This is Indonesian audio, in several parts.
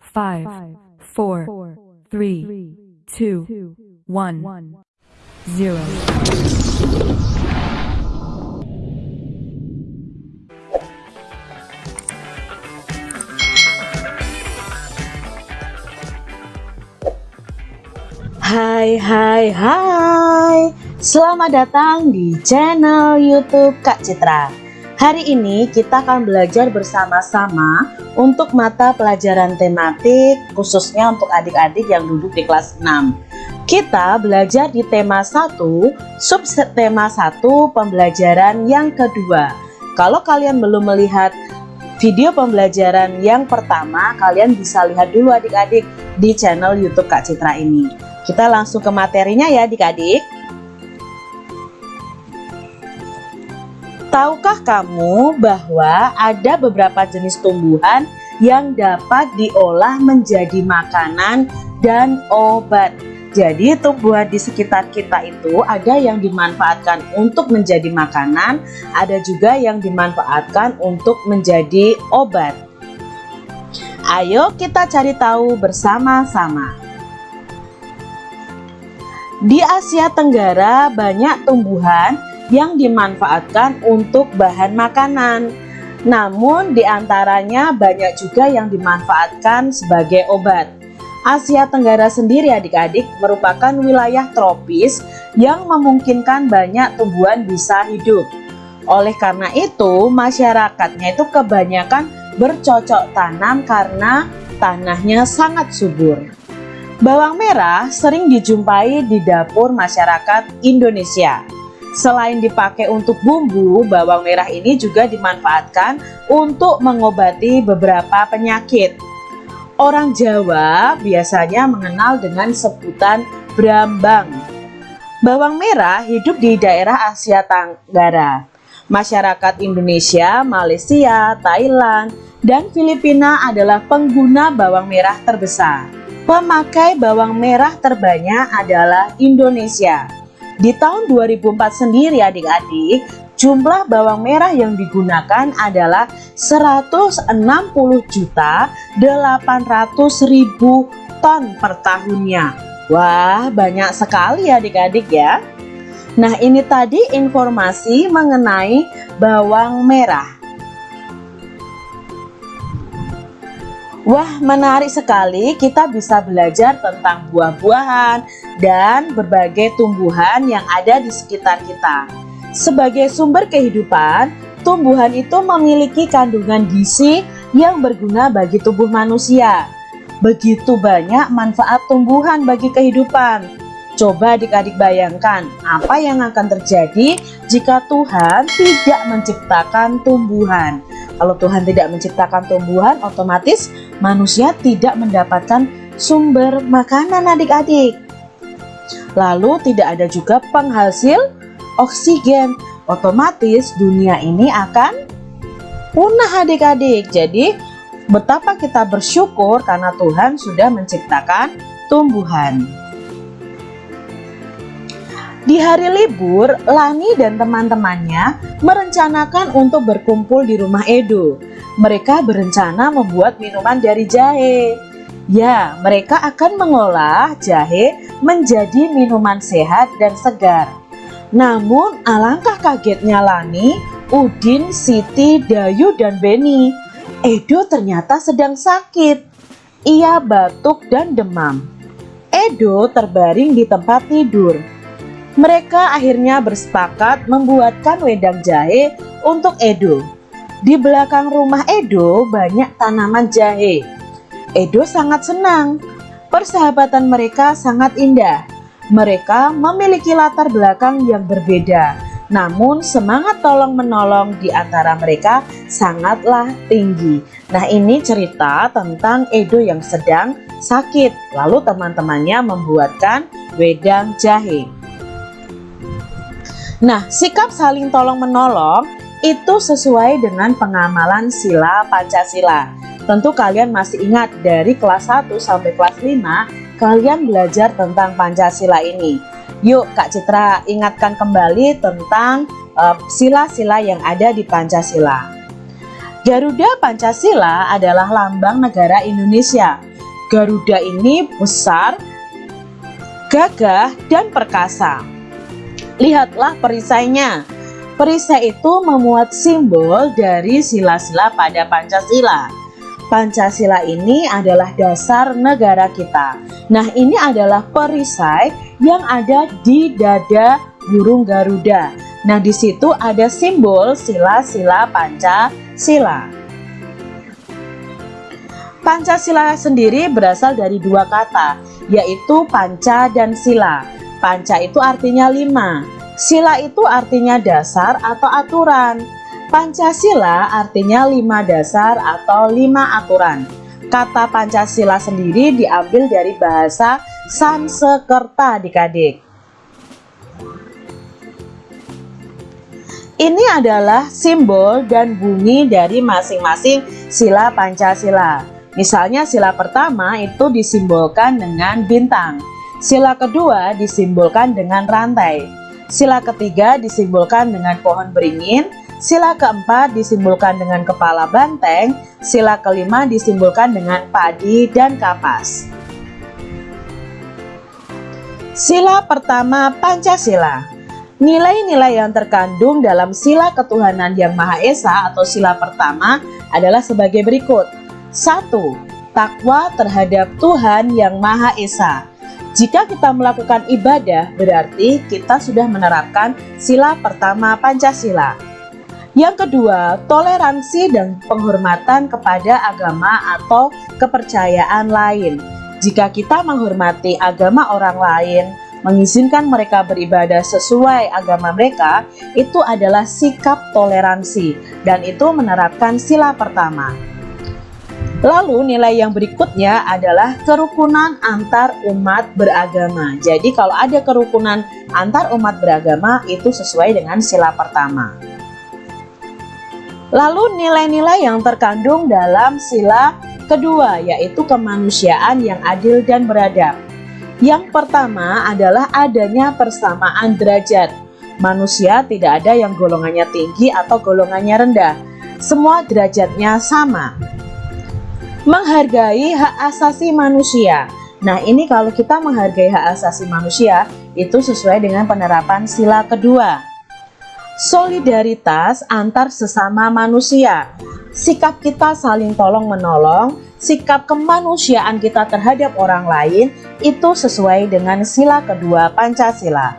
five, four, three, two, one, zero. Hai hai hai Selamat datang di channel youtube Kak Citra Hari ini kita akan belajar bersama-sama untuk mata pelajaran tematik khususnya untuk adik-adik yang duduk di kelas 6 Kita belajar di tema 1 subtema 1 pembelajaran yang kedua. Kalau kalian belum melihat video pembelajaran yang pertama kalian bisa lihat dulu adik-adik di channel youtube Kak Citra ini. Kita langsung ke materinya ya adik-adik. Tahukah kamu bahwa ada beberapa jenis tumbuhan yang dapat diolah menjadi makanan dan obat? Jadi tumbuhan di sekitar kita itu ada yang dimanfaatkan untuk menjadi makanan, ada juga yang dimanfaatkan untuk menjadi obat. Ayo kita cari tahu bersama-sama. Di Asia Tenggara banyak tumbuhan yang dimanfaatkan untuk bahan makanan. Namun di antaranya banyak juga yang dimanfaatkan sebagai obat. Asia Tenggara sendiri adik-adik merupakan wilayah tropis yang memungkinkan banyak tumbuhan bisa hidup. Oleh karena itu masyarakatnya itu kebanyakan bercocok tanam karena tanahnya sangat subur. Bawang merah sering dijumpai di dapur masyarakat Indonesia. Selain dipakai untuk bumbu, bawang merah ini juga dimanfaatkan untuk mengobati beberapa penyakit. Orang Jawa biasanya mengenal dengan sebutan brambang. Bawang merah hidup di daerah Asia Tenggara. Masyarakat Indonesia, Malaysia, Thailand, dan Filipina adalah pengguna bawang merah terbesar. Pemakai bawang merah terbanyak adalah Indonesia. Di tahun 2004 sendiri adik-adik, jumlah bawang merah yang digunakan adalah 160 juta 800 ribu ton per tahunnya. Wah, banyak sekali adik-adik ya. Nah, ini tadi informasi mengenai bawang merah. Wah menarik sekali kita bisa belajar tentang buah-buahan dan berbagai tumbuhan yang ada di sekitar kita. Sebagai sumber kehidupan, tumbuhan itu memiliki kandungan gizi yang berguna bagi tubuh manusia. Begitu banyak manfaat tumbuhan bagi kehidupan. Coba adik-adik bayangkan apa yang akan terjadi jika Tuhan tidak menciptakan tumbuhan. Kalau Tuhan tidak menciptakan tumbuhan, otomatis manusia tidak mendapatkan sumber makanan adik-adik. Lalu tidak ada juga penghasil oksigen. Otomatis dunia ini akan punah adik-adik. Jadi betapa kita bersyukur karena Tuhan sudah menciptakan tumbuhan. Di hari libur, Lani dan teman-temannya merencanakan untuk berkumpul di rumah Edo. Mereka berencana membuat minuman dari jahe. Ya, mereka akan mengolah jahe menjadi minuman sehat dan segar. Namun, alangkah kagetnya Lani, Udin, Siti, Dayu, dan Beni. Edo ternyata sedang sakit. Ia batuk dan demam. Edo terbaring di tempat tidur. Mereka akhirnya bersepakat membuatkan wedang jahe untuk Edo. Di belakang rumah Edo banyak tanaman jahe. Edo sangat senang. Persahabatan mereka sangat indah. Mereka memiliki latar belakang yang berbeda. Namun semangat tolong-menolong di antara mereka sangatlah tinggi. Nah ini cerita tentang Edo yang sedang sakit. Lalu teman-temannya membuatkan wedang jahe. Nah, sikap saling tolong-menolong itu sesuai dengan pengamalan sila Pancasila. Tentu kalian masih ingat dari kelas 1 sampai kelas 5 kalian belajar tentang Pancasila ini. Yuk Kak Citra ingatkan kembali tentang eh, sila-sila uh, yang ada di Pancasila. Garuda Pancasila adalah lambang negara Indonesia. Garuda ini besar, gagah, dan perkasa. Lihatlah perisainya. Perisai itu memuat simbol dari sila-sila pada Pancasila. Pancasila ini adalah dasar negara kita. Nah, ini adalah perisai yang ada di dada burung Garuda. Nah, di situ ada simbol sila-sila Pancasila. Pancasila sendiri berasal dari dua kata, yaitu panca dan sila. Panca itu artinya lima, sila itu artinya dasar atau aturan. Pancasila artinya lima dasar atau lima aturan. Kata Pancasila sendiri diambil dari bahasa Sansekerta dikadik. Ini adalah simbol dan bunyi dari masing-masing sila Pancasila. Misalnya sila pertama itu disimbolkan dengan bintang. Sila kedua disimbolkan dengan rantai. Sila ketiga disimbolkan dengan pohon beringin. Sila keempat disimbolkan dengan kepala banteng, sila kelima disimbolkan dengan padi dan kapas. Sila pertama Pancasila Nilai-nilai yang terkandung dalam sila ketuhanan yang Maha Esa atau sila pertama adalah sebagai berikut. 1. Takwa terhadap Tuhan yang Maha Esa. Jika kita melakukan ibadah, berarti kita sudah menerapkan sila pertama Pancasila. Yang kedua, toleransi dan penghormatan kepada agama atau kepercayaan lain. Jika kita menghormati agama orang lain, mengizinkan mereka beribadah sesuai agama mereka, itu adalah sikap toleransi dan itu menerapkan sila pertama. Lalu nilai yang berikutnya adalah kerukunan antar umat beragama. Jadi kalau ada kerukunan antar umat beragama itu sesuai dengan sila pertama. Lalu nilai-nilai yang terkandung dalam sila kedua yaitu kemanusiaan yang adil dan beradab. Yang pertama adalah adanya persamaan derajat. Manusia tidak ada yang golongannya tinggi atau golongannya rendah. Semua derajatnya sama. Menghargai hak asasi manusia. Nah ini kalau kita menghargai hak asasi manusia itu sesuai dengan penerapan sila kedua solidaritas antar sesama manusia. Sikap kita saling tolong menolong, sikap kemanusiaan kita terhadap orang lain itu sesuai dengan sila kedua Pancasila.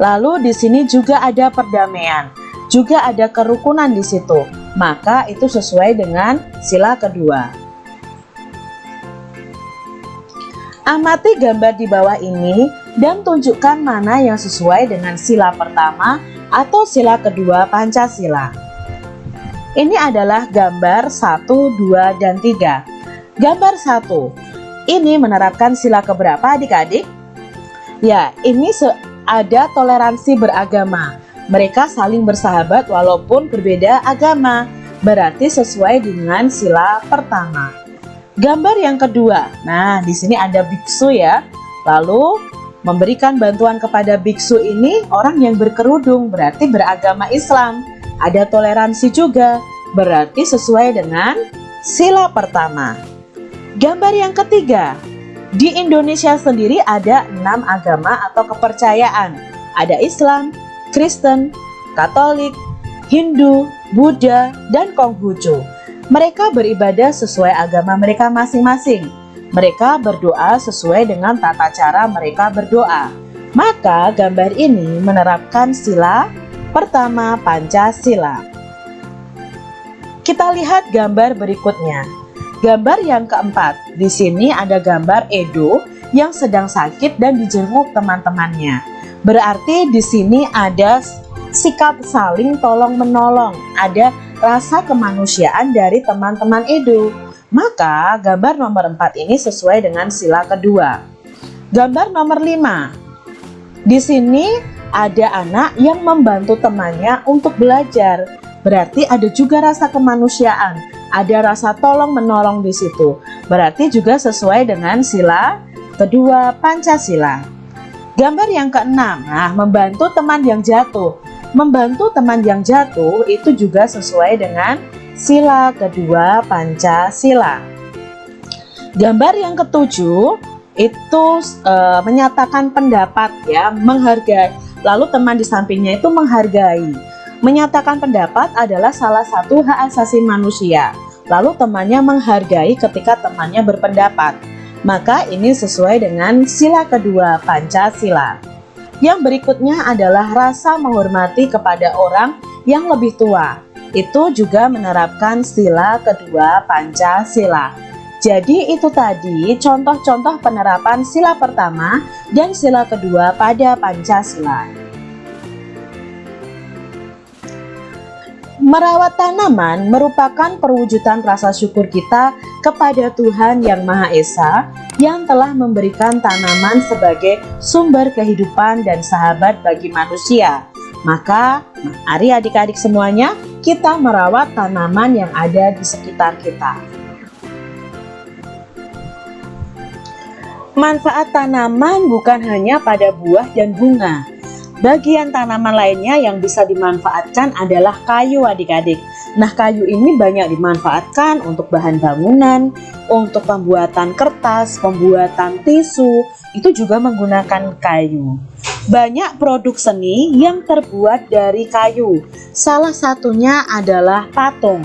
Lalu di sini juga ada perdamaian, juga ada kerukunan di situ. Maka itu sesuai dengan sila kedua. Amati gambar di bawah ini dan tunjukkan mana yang sesuai dengan sila pertama atau sila kedua Pancasila. Ini adalah gambar 1, 2, dan 3. Gambar 1. Ini menerapkan sila keberapa adik-adik? Ya, ini ada toleransi beragama. Mereka saling bersahabat walaupun berbeda agama. Berarti sesuai dengan sila pertama. Gambar yang kedua, nah di sini ada biksu ya. Lalu memberikan bantuan kepada biksu ini orang yang berkerudung berarti beragama Islam. Ada toleransi juga, berarti sesuai dengan sila pertama. Gambar yang ketiga, di Indonesia sendiri ada enam agama atau kepercayaan. Ada Islam, Kristen, Katolik, Hindu, Buddha, dan Konghucu. Mereka beribadah sesuai agama mereka masing-masing. Mereka berdoa sesuai dengan tata cara mereka berdoa. Maka gambar ini menerapkan sila pertama Pancasila. Kita lihat gambar berikutnya. Gambar yang keempat, di sini ada gambar Edo yang sedang sakit dan dijenguk teman-temannya. Berarti di sini ada sikap saling tolong menolong, ada rasa kemanusiaan dari teman-teman Edo. Maka gambar nomor 4 ini sesuai dengan sila kedua. Gambar nomor 5. Di sini ada anak yang membantu temannya untuk belajar. Berarti ada juga rasa kemanusiaan, ada rasa tolong menolong di situ. Berarti juga sesuai dengan sila kedua Pancasila. Gambar yang keenam, nah membantu teman yang jatuh. Membantu teman yang jatuh itu juga sesuai dengan sila kedua Pancasila. Gambar yang ketujuh itu e, menyatakan pendapat ya, menghargai. Lalu teman di sampingnya itu menghargai. Menyatakan pendapat adalah salah satu hak asasi manusia. Lalu temannya menghargai ketika temannya berpendapat. Maka ini sesuai dengan sila kedua Pancasila. Yang berikutnya adalah rasa menghormati kepada orang yang lebih tua. Itu juga menerapkan sila kedua Pancasila. Jadi itu tadi contoh-contoh penerapan sila pertama dan sila kedua pada Pancasila. Merawat tanaman merupakan perwujudan rasa syukur kita kepada Tuhan Yang Maha Esa yang telah memberikan tanaman sebagai sumber kehidupan dan sahabat bagi manusia. Maka, mari adik-adik semuanya, kita merawat tanaman yang ada di sekitar kita. Manfaat tanaman bukan hanya pada buah dan bunga, Bagian tanaman lainnya yang bisa dimanfaatkan adalah kayu adik-adik. Nah kayu ini banyak dimanfaatkan untuk bahan bangunan, untuk pembuatan kertas, pembuatan tisu, itu juga menggunakan kayu. Banyak produk seni yang terbuat dari kayu, salah satunya adalah patung.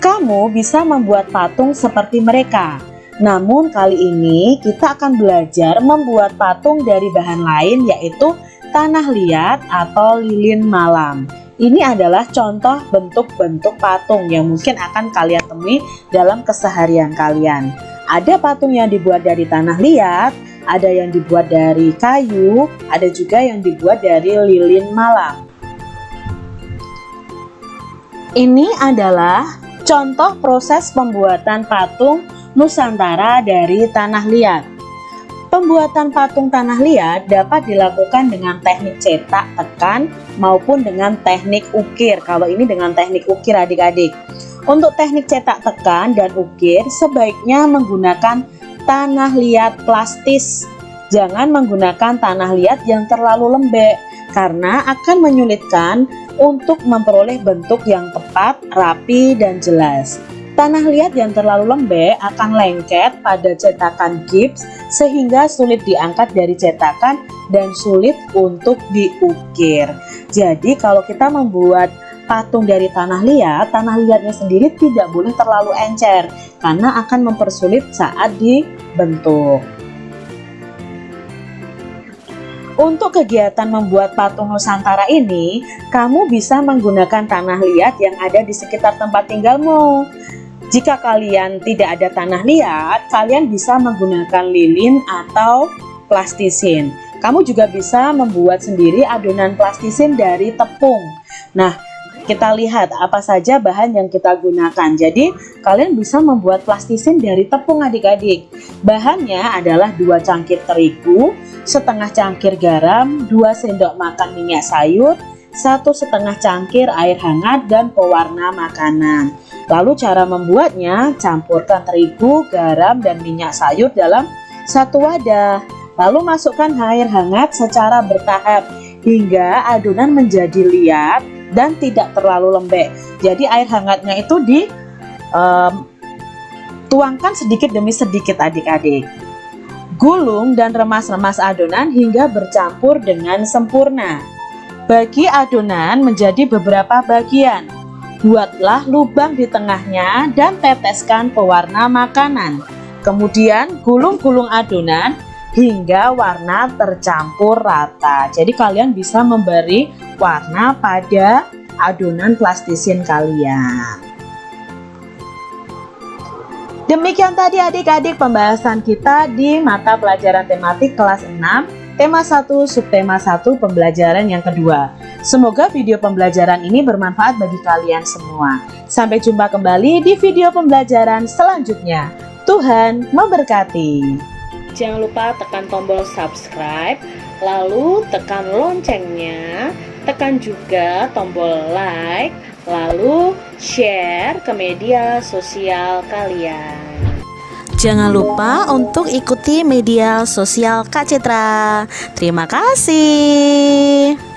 Kamu bisa membuat patung seperti mereka. Namun kali ini kita akan belajar membuat patung dari bahan lain yaitu tanah liat atau lilin malam. Ini adalah contoh bentuk-bentuk patung yang mungkin akan kalian temui dalam keseharian kalian. Ada patung yang dibuat dari tanah liat, ada yang dibuat dari kayu, ada juga yang dibuat dari lilin malam. Ini adalah contoh proses pembuatan patung Nusantara dari tanah liat. Pembuatan patung tanah liat dapat dilakukan dengan teknik cetak, tekan, maupun dengan teknik ukir. Kalau ini dengan teknik ukir adik-adik. Untuk teknik cetak tekan dan ukir sebaiknya menggunakan tanah liat plastis. Jangan menggunakan tanah liat yang terlalu lembek karena akan menyulitkan untuk memperoleh bentuk yang tepat, rapi, dan jelas. Tanah liat yang terlalu lembek akan lengket pada cetakan gips sehingga sulit diangkat dari cetakan dan sulit untuk diukir. Jadi kalau kita membuat patung dari tanah liat, tanah liatnya sendiri tidak boleh terlalu encer karena akan mempersulit saat dibentuk. Untuk kegiatan membuat patung Nusantara ini, kamu bisa menggunakan tanah liat yang ada di sekitar tempat tinggalmu. Jika kalian tidak ada tanah liat, kalian bisa menggunakan lilin atau plastisin. Kamu juga bisa membuat sendiri adonan plastisin dari tepung. Nah, kita lihat apa saja bahan yang kita gunakan. Jadi, kalian bisa membuat plastisin dari tepung adik-adik. Bahannya adalah dua cangkir terigu, setengah cangkir garam, 2 sendok makan minyak sayur, satu setengah cangkir air hangat, dan pewarna makanan. Lalu cara membuatnya, campurkan terigu, garam, dan minyak sayur dalam satu wadah. Lalu masukkan air hangat secara bertahap hingga adonan menjadi liat dan tidak terlalu lembek. Jadi air hangatnya itu di um, sedikit demi sedikit adik-adik. Gulung dan remas-remas adonan hingga bercampur dengan sempurna. Bagi adonan menjadi beberapa bagian. Buatlah lubang di tengahnya dan teteskan pewarna makanan. Kemudian gulung-gulung adonan hingga warna tercampur rata. Jadi kalian bisa memberi warna pada adonan plastisin kalian. Demikian tadi adik-adik pembahasan kita di mata pelajaran tematik kelas 6 tema 1 subtema 1 pembelajaran yang kedua. Semoga video pembelajaran ini bermanfaat bagi kalian semua. Sampai jumpa kembali di video pembelajaran selanjutnya. Tuhan memberkati. Jangan lupa tekan tombol subscribe, lalu tekan loncengnya, tekan juga tombol like, lalu share ke media sosial kalian. Jangan lupa untuk ikuti media sosial Kak Citra. Terima kasih.